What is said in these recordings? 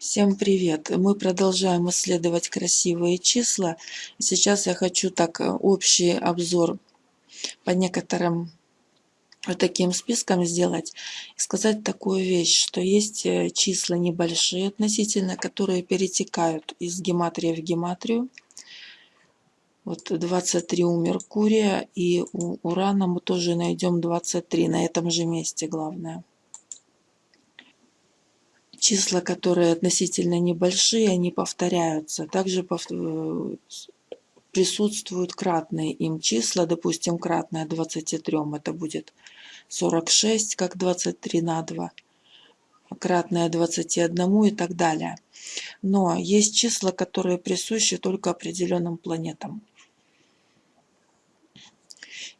Всем привет! Мы продолжаем исследовать красивые числа. Сейчас я хочу так э, общий обзор по некоторым вот таким спискам сделать и сказать такую вещь, что есть э, числа небольшие относительно, которые перетекают из гематрии в гематрию. Вот 23 у Меркурия и у Урана мы тоже найдем 23 на этом же месте главное числа, которые относительно небольшие, они повторяются. Также э, присутствуют кратные им числа, допустим, кратное 23, это будет 46, как 23 на 2, кратное 21 и так далее. Но есть числа, которые присущи только определенным планетам.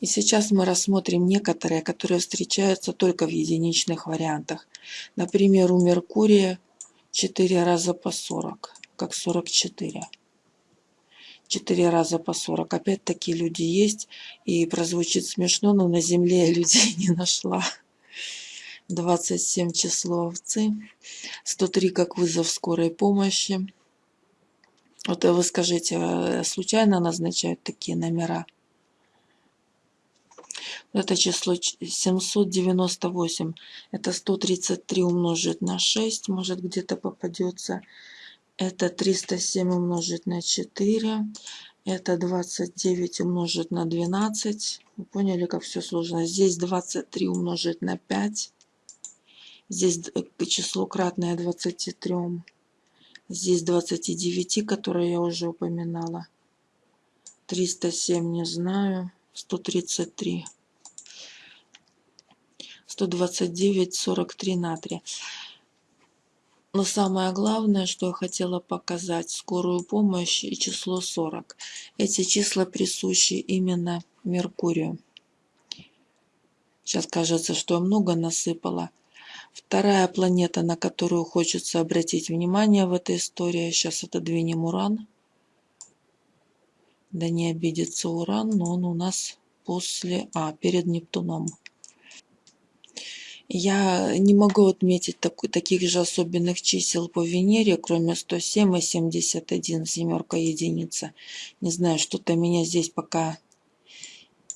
И сейчас мы рассмотрим некоторые, которые встречаются только в единичных вариантах. Например, у Меркурия 4 раза по 40, как 44. 4 раза по 40. Опять такие люди есть. И прозвучит смешно, но на Земле я людей не нашла. 27 число овцы. 103 как вызов скорой помощи. Вот вы скажите, а случайно назначают такие номера? Это число 798. Это 133 умножить на 6, может где-то попадется. Это 307 умножить на 4. Это 29 умножить на 12. Вы поняли, как все сложно. Здесь 23 умножить на 5. Здесь число кратное 23. Здесь 29, которое я уже упоминала. 307 не знаю. 133. 129 43 натрия. Но самое главное, что я хотела показать, скорую помощь и число 40. Эти числа присущи именно Меркурию. Сейчас кажется, что я много насыпала. Вторая планета, на которую хочется обратить внимание в этой истории, сейчас отодвинем Уран. Да не обидится Уран, но он у нас после, а, перед Нептуном. Я не могу отметить так, таких же особенных чисел по Венере, кроме 107 и 71, семерка единица. Не знаю, что-то меня здесь пока,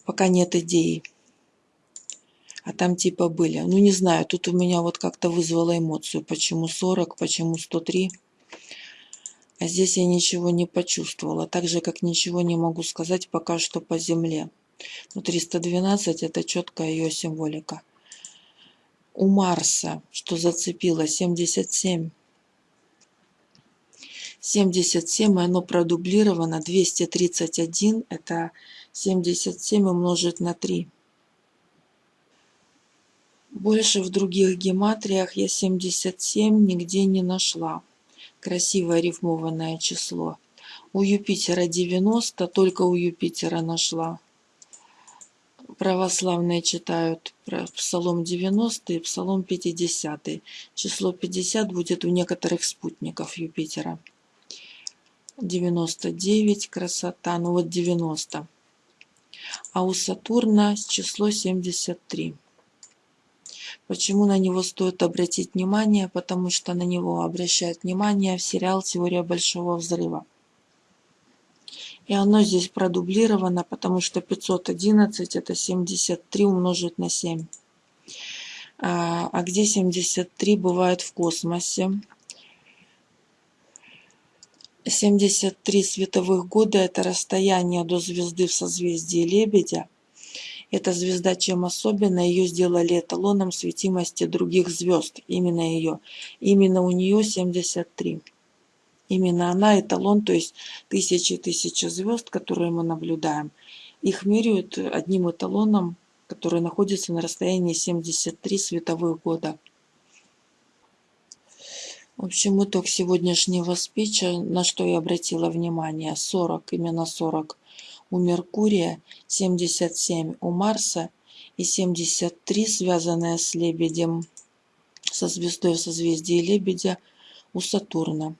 пока нет идеи. А там типа были. Ну, не знаю, тут у меня вот как-то вызвало эмоцию. Почему 40, почему 103. А здесь я ничего не почувствовала. Так же, как ничего не могу сказать пока что по Земле. Ну, 312 это четкая ее символика у Марса, что зацепило, 77. 77, и оно продублировано, 231, это 77 умножить на 3. Больше в других гематриях я 77 нигде не нашла. Красивое рифмованное число. У Юпитера 90, только у Юпитера нашла православные читают Псалом 90 и Псалом 50. Число 50 будет у некоторых спутников Юпитера. 99 красота, ну вот 90. А у Сатурна число 73. Почему на него стоит обратить внимание? Потому что на него обращают внимание в сериал «Теория Большого Взрыва». И оно здесь продублировано, потому что 511 это 73 умножить на 7. А, а где 73 бывает в космосе? 73 световых года – это расстояние до звезды в созвездии Лебедя. Эта звезда чем особенна? Ее сделали эталоном светимости других звезд. Именно ее. Именно у нее 73. Именно она эталон, то есть тысячи и тысячи звезд, которые мы наблюдаем, их меряют одним эталоном, который находится на расстоянии 73 световых года. В общем, итог сегодняшнего спича, на что я обратила внимание, 40, именно 40 у Меркурия, 77 у Марса и 73, связанная с Лебедем, со звездой в созвездии Лебедя, у Сатурна.